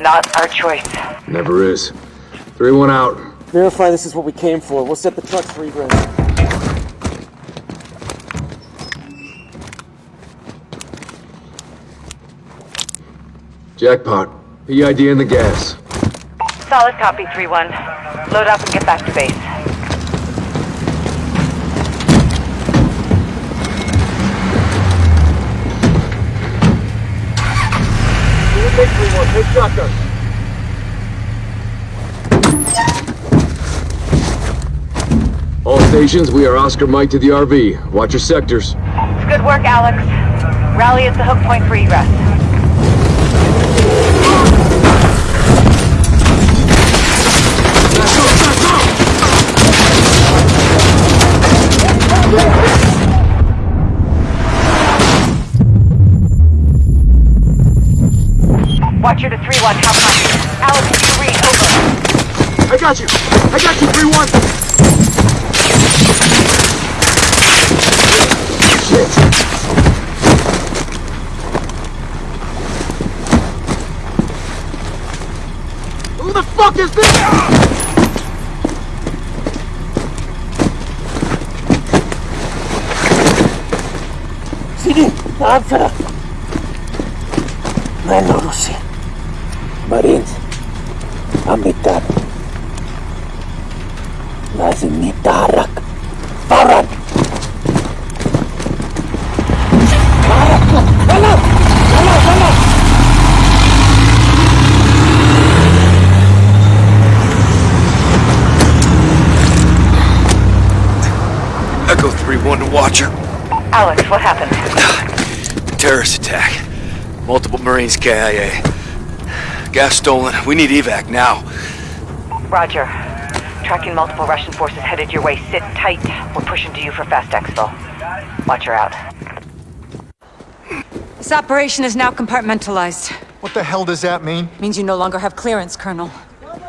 Not our choice. Never is. 3-1 out. Verify this is what we came for. We'll set the truck free egress. Jackpot. PID in the gas. Solid copy, 3-1. Load up and get back to base. Take 3-1. Take shotgun. All stations, we are Oscar Mike to the RV. Watch your sectors. Good work, Alex. Rally at the hook point for egress. Watcher to 3-1, how much? Alex, did you read? Over. I got you! I got you, 3-1! Who the fuck is this? Sige, naabsara. Manurusi. Marines. Amitab. Lazim nitarak. Farad. Tarak na. Wala! Wala! Wala! Echo 3-1 to Watcher. Alex, what happened? Terrorist attack. Multiple Marines KIA. Gas stolen. We need evac now. Roger. Tracking multiple Russian forces headed your way. Sit tight. We're pushing to you for fast exfil. Watch her out. This operation is now compartmentalized. What the hell does that mean? Means you no longer have clearance, Colonel.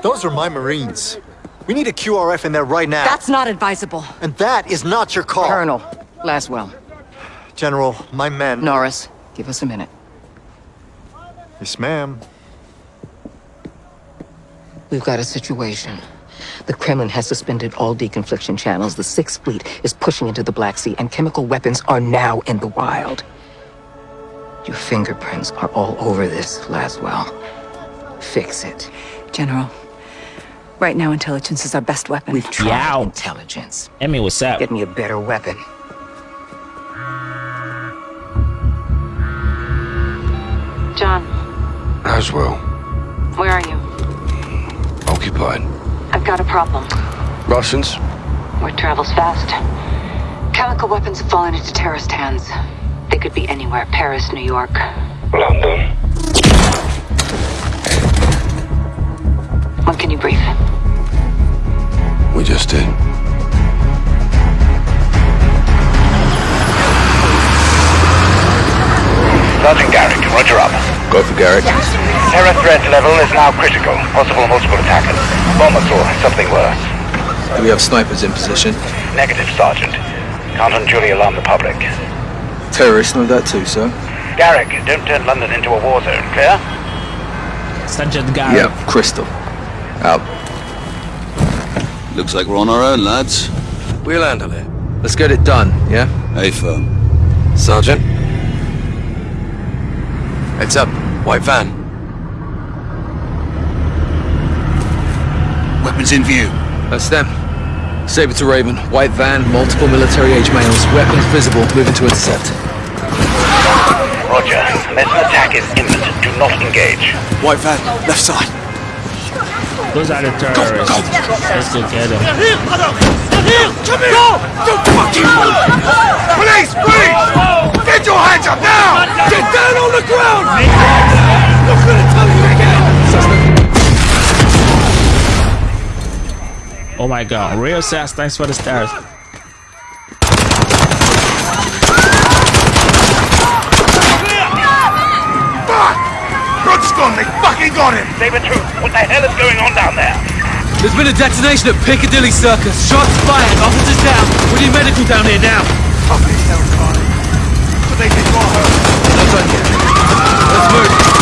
Those are my Marines. We need a QRF in there right now. That's not advisable. And that is not your call. Colonel, Laswell, General, my men. Norris, give us a minute. Yes, ma'am. We've got a situation. The Kremlin has suspended all deconfliction channels. The Sixth Fleet is pushing into the Black Sea, and chemical weapons are now in the wild. Your fingerprints are all over this, Laswell. Fix it. General, right now intelligence is our best weapon. We've tried Yow. intelligence. Emmy, what's up? Get me a better weapon. John, Laswell. where are you? Occupied. I've got a problem. Russians? Word travels fast. Chemical weapons have fallen into terrorist hands. They could be anywhere. Paris, New York. London. When can you brief? We just did. Go for Garrick. Terror threat level is now critical. Possible multiple attackers. Bombers or something worse. Do we have snipers in position? Negative, Sergeant. Can't unduly alarm the public. Terrorists know that too, sir. Garrick, don't turn London into a war zone, clear? Sergeant Garrett. Yep, Crystal. Out. Looks like we're on our own, lads. We'll handle it. Let's get it done, yeah? A firm. Sergeant? Heads up. White van. Weapons in view. That's them. Saber to Raven. White van, multiple military-age males. Weapons visible. Moving to intercept. Roger. Unless an attack is imminent, do not engage. White van, left side. Those are the terrorists. Let's go get them. Police, please! Get your hands up now! Get down on the ground! Not gonna tell you again! Oh my god. Real sass, thanks for the stars. Fuck! Broodstone, they fucking got him! Saber Truth, what the hell is going on down there? There's been a detonation at Piccadilly Circus. Shots fired. Officers down. We need medical down here now. Fucking hell, Carly. But they think you're hurt. Not done yet. Let's move.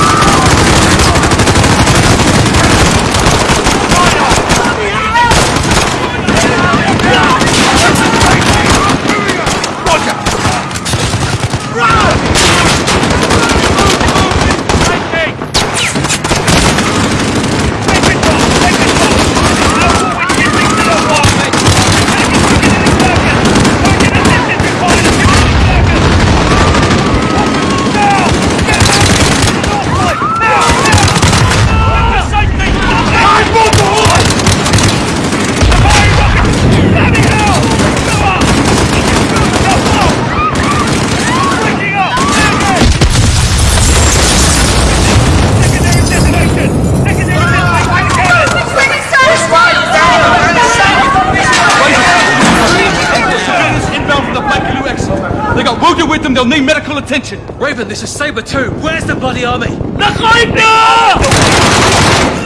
Them, they'll need medical attention! Raven, this is Saber too. Where's the bloody army?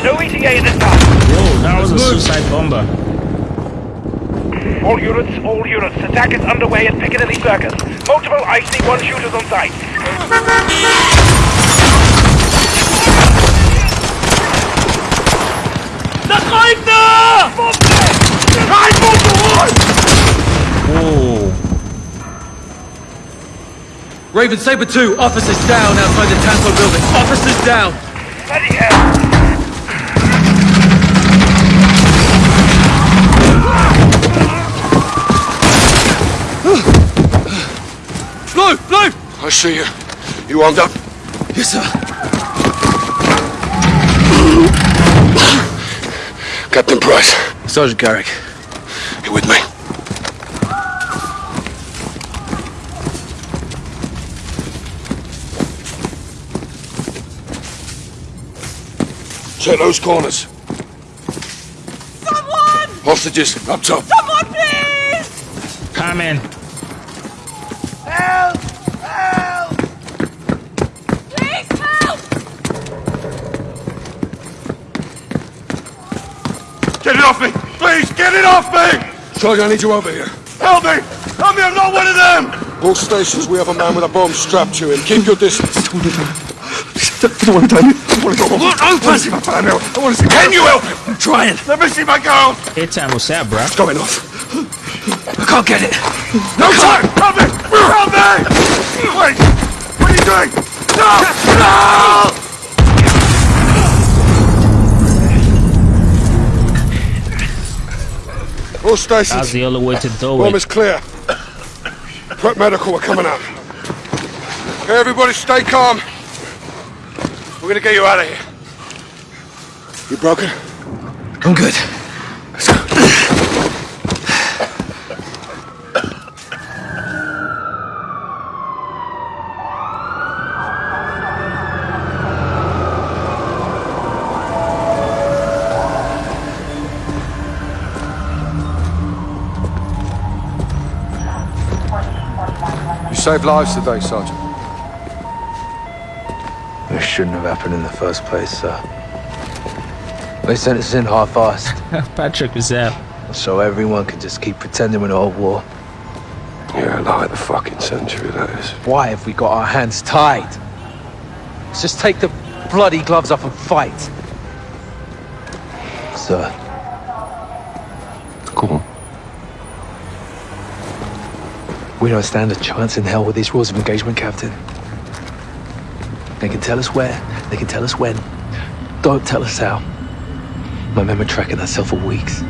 No ETA in this time! Whoa, that was a suicide bomber. All units, all units, attack is underway at Piccadilly Circus. Multiple IC-1 shooters on site. Whoa. Raven, Saber 2, officers down outside the Tanto building. Officers down! Bloody hell! Blue! Blue! I see you. You armed up? Yes, sir. Captain Price, Sergeant Garrick. you with me? Check those corners. Someone! Hostages, up top. Someone, please! Coming. Help! Help! Please help! Get it off me! Please, get it off me! Charlie, I need you over here. Help me! Help me, I'm not one of them! All stations, we have a man with a bomb strapped to him. Keep your distance. I don't want to die. I want to go home. Look, I want to see my family. I want to see... Can you help him? I'm trying. Let me see my girl! Airtime was that, bruh. It's going off. I can't get it. No time! Help me! Help me! Wait! What are you doing? No! No! All stations. That's the only way to do Bomb it. is clear. Prep medical, we're coming up. Okay, everybody stay calm. We're gonna get you out of here. You broken? I'm good. Let's go. You saved lives today, Sergeant. It shouldn't have happened in the first place, sir. They sent us in half-assed, Patrick was there. so everyone could just keep pretending we're not at war. Yeah, like the fucking century, that is. Why have we got our hands tied? Let's just take the bloody gloves off and fight. Sir, Go on. we don't stand a chance in hell with these rules of engagement, Captain. They can tell us where, they can tell us when. Don't tell us how. My men were tracking that cell for weeks.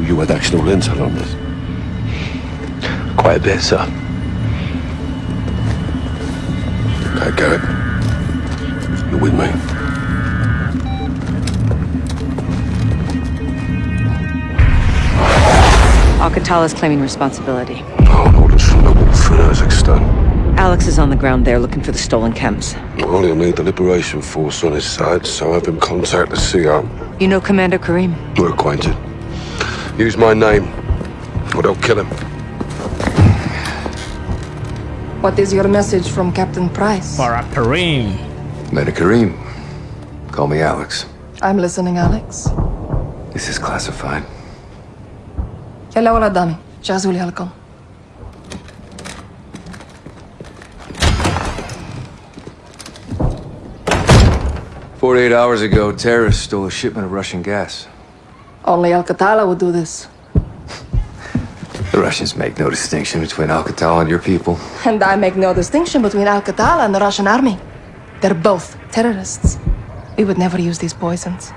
You had actual intel on this? Quite a bit, sir. Okay, Garrett. You're with me. Al-Qatala's claiming responsibility. Oh, orders from the wolf in Kazakhstan. Alex is on the ground there looking for the stolen chems. Well, he'll need the Liberation Force on his side, so have him contact the CO. You know Commander Karim? We're acquainted. Use my name, or they'll kill him. What is your message from Captain Price? Farah Karim. Commander Karim, call me Alex. I'm listening, Alex. This is classified. Hello, Aladami. 48 hours ago, terrorists stole a shipment of Russian gas. Only Al-Qatala would do this. The Russians make no distinction between Alcatel and your people. And I make no distinction between Al-Qatala and the Russian army. They're both terrorists. We would never use these poisons.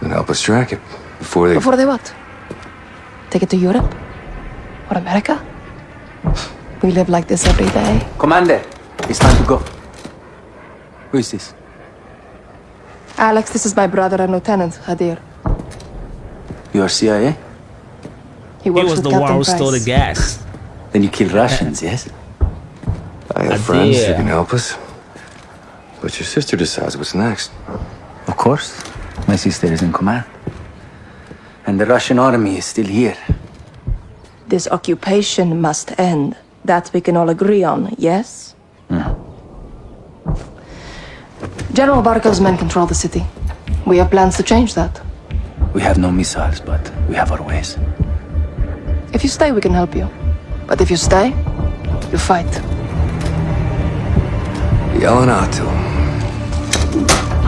Then help us track it before they. Before they what? Take it to Europe? Or America? We live like this every day. Commander, it's time to go. Who is this? Alex, this is my brother and Lieutenant Hadir. You are CIA? He He was with the Captain one who Price. stole the gas. Then you kill Russians, yes? I have I friends who can help us. But your sister decides what's next. Of course. My sister is in command. And the Russian army is still here. This occupation must end. That we can all agree on, yes? General Barkov's men control the city. We have plans to change that. We have no missiles, but we have our ways. If you stay, we can help you. But if you stay, you fight. Yalanatu.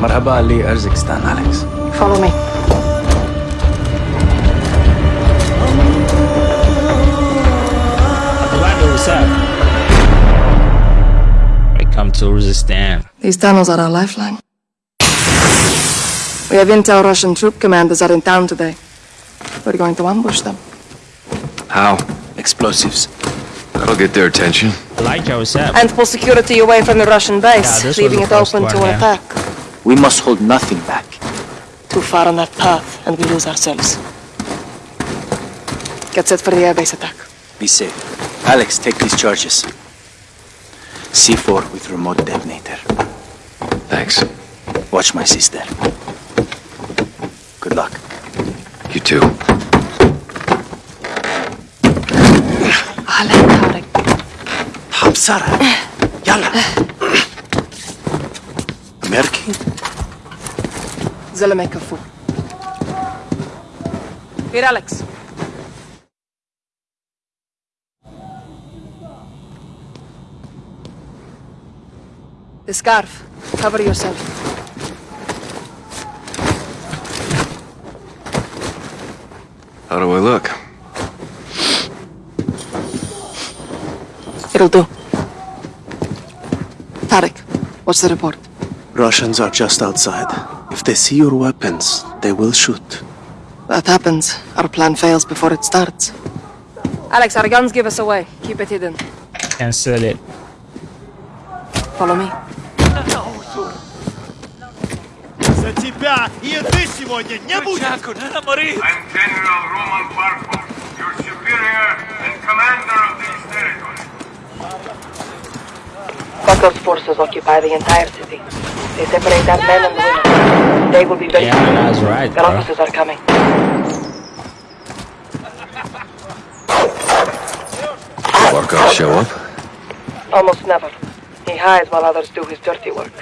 Marhaba Ali Urzikstan, Alex. Follow me. I come to resist them. These tunnels are our lifeline. We have intel Russian troop commanders are in town today. We're going to ambush them. How? Explosives. That'll get their attention. Elijah, what's up? And pull security away from the Russian base, this was leaving it open one, to an yeah. attack. We must hold nothing back. Too far on that path, and we lose ourselves. Get set for the airbase attack. Be safe. Alex, take these charges. C4 with remote detonator. Thanks. Watch my sister. Good luck. You too. عليك طارق بسرعة يلا أمريكي زلمة كفو Here, Alex. The scarf. Cover yourself. How do I look? It'll do. Tarek, what's the report? Russians are just outside. If they see your weapons, they will shoot. That happens. Our plan fails before it starts. Alex, our guns give us away. Keep it hidden. Cancel it. Follow me. тебя, и сегодня не! I'm General Roman Barkov, your superior and commander of these territories. Bucko's forces occupy the entire city. They separate our men and women. They will be very Yeah, soon. that's right, Their officers are coming. Barkov show up? Almost never. He hides while others do his dirty work.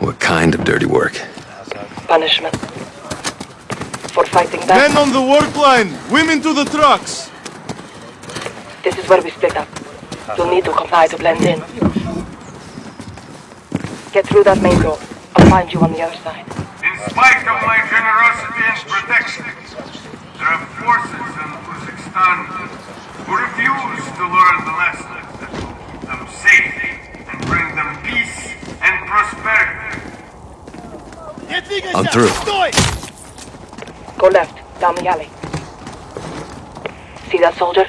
What kind of dirty work? Punishment. For fighting back. Men on the work line! Women to the trucks! This is where we split up. You'll need to comply to blend in. Get through that main door. I'll find you on the other side. In spite of my generosity and protection, there are forces in Urzikstan who refuse to learn the lessons that will keep them safe and bring them peace and prosperity. I'm through. Go left, down the alley. See that soldier?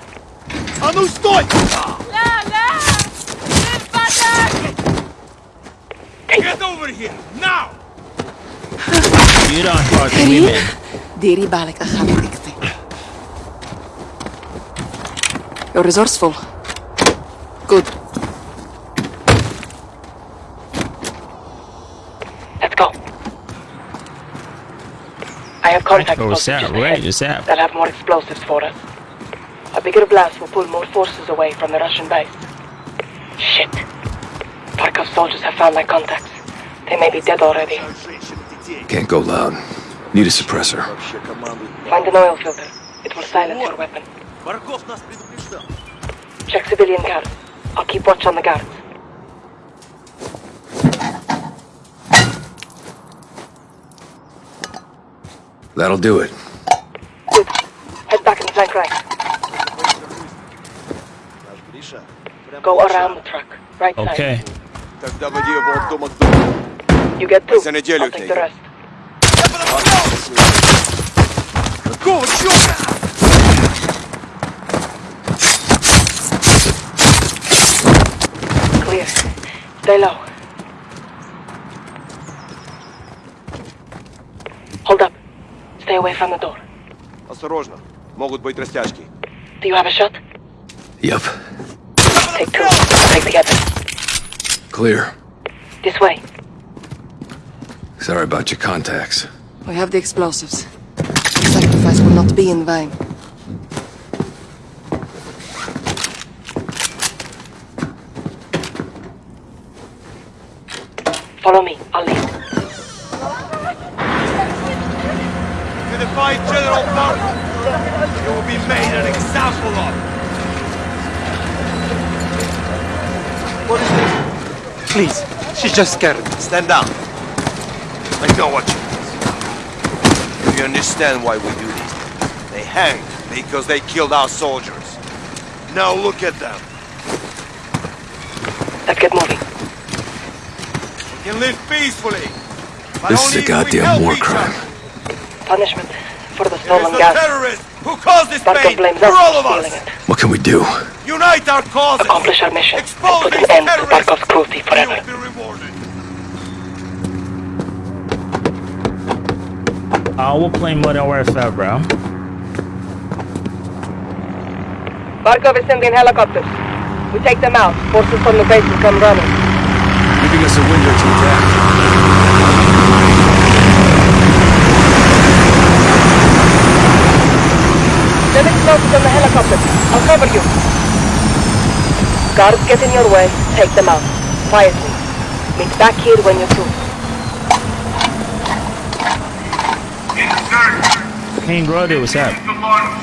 I'm Get over here, now! Iran parti women. Diri balik agam dikte. You're resourceful. Good. I'll have more explosives for us. A bigger blast will pull more forces away from the Russian base. Shit. Barkov soldiers have found my contacts. They may be dead already. Can't go loud. Need a suppressor. Find an oil filter. It will silence your weapon. Check civilian guards. I'll keep watch on the guards. That'll do it. Good. Head back in the flank right. Go around the truck. Right side. Okay. Тогда води его от дома к дому. You get two. За неделю I'll take the ты. rest. Какого черта? Clear. Stay low. Stay away from the door. Осторожно. Могут быть растяжки. Do you have a shot? Yep. Take two. Take the other. Clear. This way. Sorry about your contacts. We have the explosives. The sacrifice will not be in vain. Follow me. I'll lead. To defy General Barton, you will be made an example of. What is this? Please, she's just scared. Stand down. I know what you mean. Do you understand why we do this? They hanged because they killed our soldiers. Now look at them. Let's get moving. We can live peacefully. but This is a goddamn war crime. Punishment for the It is stolen the gas. terrorists who caused this Barkov pain blames for all of us. it. What can we do? Unite our cause. Accomplish our mission. Expose Put these an end to terrorists. Barkov's cruelty forever. Be rewarded. Uh, oh, we're playing Modern Warfare, bro. Barkov is sending helicopters. We take them out. Forces from the base will come running. Giving us a window to attack. Send explosives on the helicopter. I'll cover you. Guards get in your way. Take them out. Quietly. Meet back here when you're through. Insurgents King Brody, what's up? to launch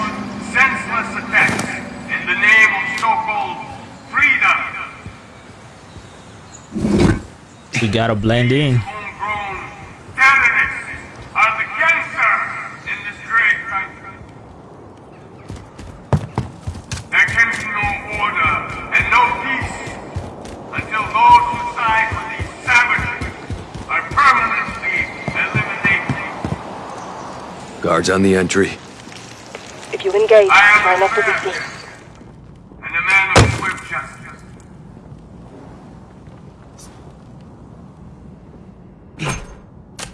senseless attacks in the name of so-called freedom. We gotta blend in. Guards on the entry. If you engage, try not to be seen. And a man of swift justice.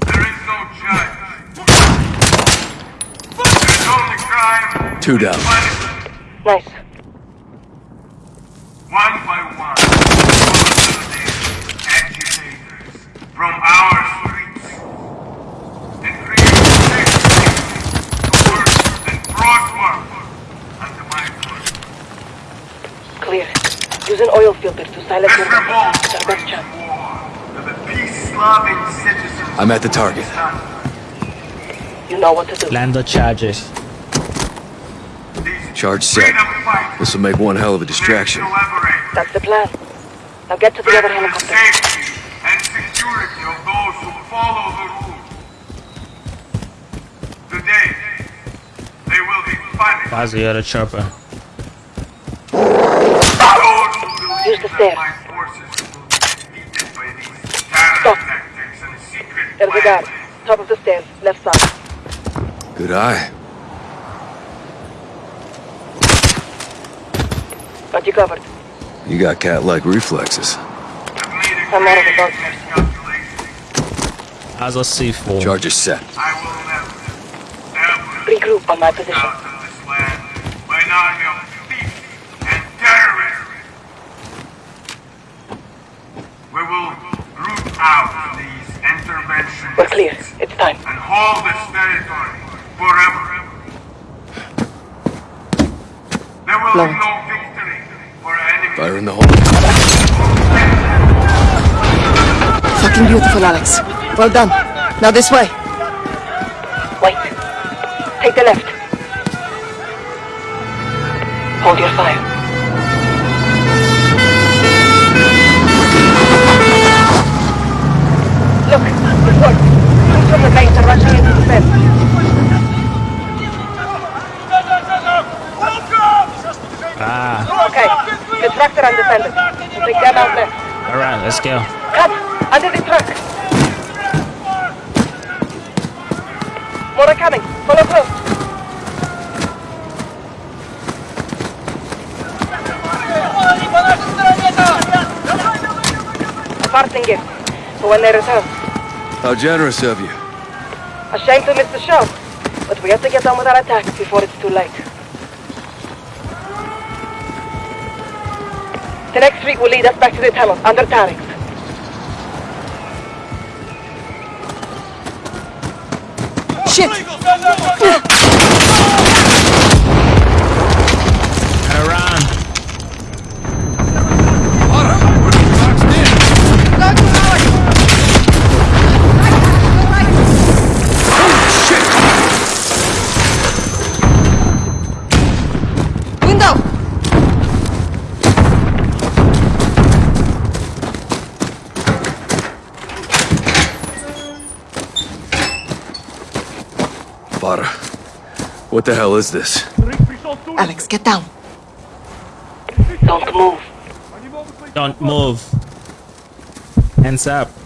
There is no judge. There's only crime. Two down. Punishment. Nice. One by one, all of the agitators from our streets and create safety to work and prosper under my foot. Clear. Use an oil filter to silence your revolt It's our best chance. to the peace-loving citizens I'm at the target. You know what to do. Land the charges. Charge set. This will make one hell of a distraction. That's the plan. Now get to the other helicopter. safety and security of those who follow the rules. Today, they will be punished. Why's the other chopper? Those who believe Use the that stairs. my forces will be defeated by these terror tactics and secret There's a guard. Top of the stairs. Left side. Good eye. Got you covered. You got cat-like reflexes. I'm out of the bunkers. How's a C4? Charges set. Regroup on my position. By an army of thieves and terrorists. We will root out these interventions We're clear. It's time. and hold this territory forever. There will Lord. be no victory for enemy. Fire in the hole. Fucking beautiful, Alex. Well done. Now this way. Wait. Take the left. Hold your fire. Look, it worked. Troops from the base are rushing into the fence. Ah, Okay, the tractor undefended. We'll take them out next. alright, let's go. Cut! Under the truck! More are coming. Follow close. A parting gift for when they return. How generous of you. A shame to miss the show, but we have to get on with our attack before it's too late. The next street will lead us back to the tunnel, under Tarek's. Shit! What the hell is this? Alex, get down. Don't move. Don't move. Hands up.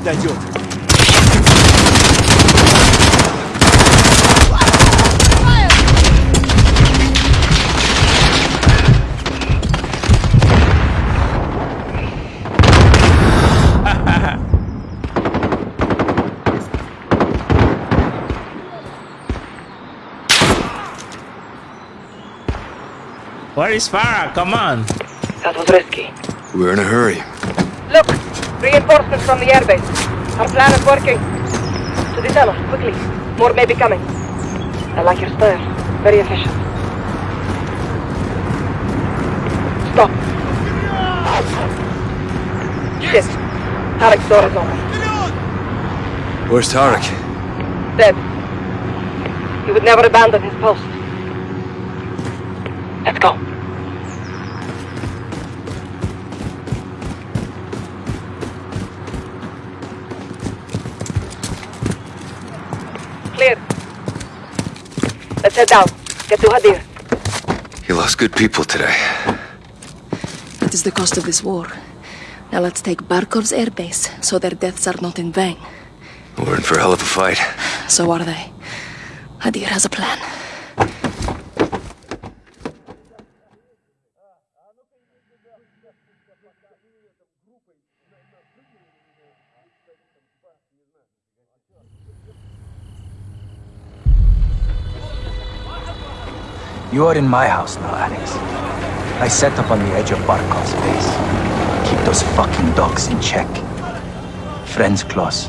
этот раз до них дойдет. Where is Farah? Come on. That was risky. We're in a hurry. Look! Reinforcements from the airbase. Our plan is working. To the tunnel, quickly. More may be coming. I like your style. Very efficient. Stop. Shit. Tarek's door is open. Where's Tarek? Dead. He would never abandon his post. Let's go. Let's head down. Get to Hadir. He lost good people today. That is the cost of this war. Now let's take Barkov's airbase, so their deaths are not in vain. We're in for a hell of a fight. So are they. Hadir has a plan. You are in my house now, Alex. I set up on the edge of Barkov's base. Keep those fucking dogs in check. Friends close.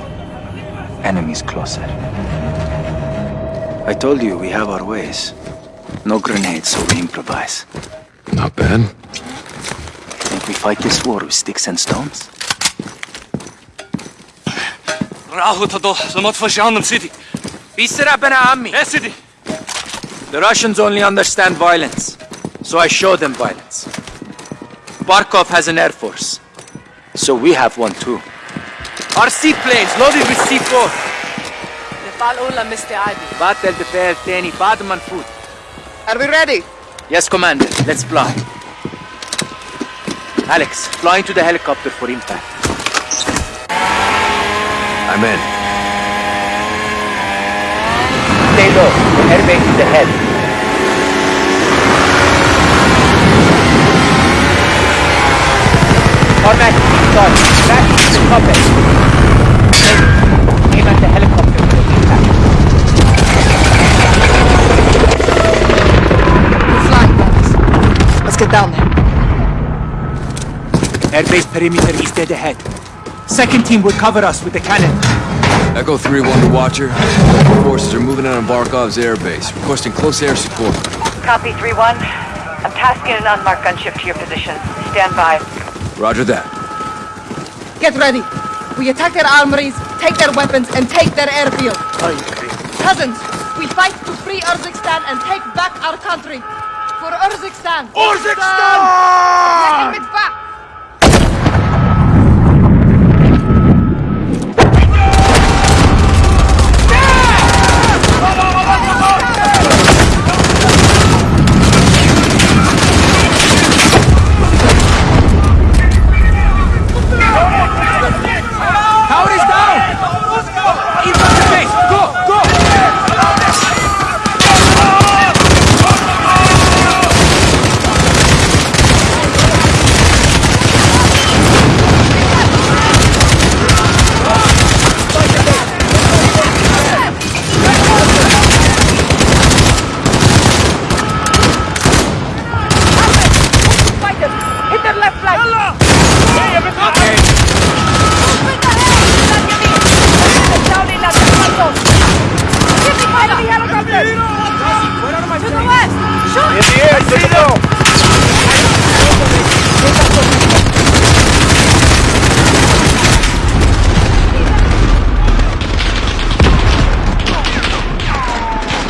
Enemies closer. I told you we have our ways. No grenades, so we improvise. Not bad. Think we fight this war with sticks and stones? راحوا تضل لما تفجعنا city. بيسرع بنا عمي. يا سيدي. The Russians only understand violence, so I show them violence. Barkov has an air force, so we have one too. Our seaplanes loaded with C4. نفعل أولى مستعدي. بات البفال تاني بعد ما نفوت. Are we ready? Yes, Commander. Let's fly. Alex, fly into the helicopter for impact. I'm in. Stay low. Airbase is ahead. Format start. Back to the puppet. Aim at the helicopter for impact. We're flying, brothers. Let's get down there. Airbase perimeter is dead ahead. Second team will cover us with the cannon. Echo 3-1 to Watcher. Forces are moving out on Barkov's airbase, requesting close air support. Copy 3-1. I'm tasking an unmarked gunship to your position. Stand by. Roger that. Get ready. We attack their armories, take their weapons, and take their airfield. Cousins, we fight to free Urzikstan and take back our country. For Urzikstan. Urzikstan! Let him back.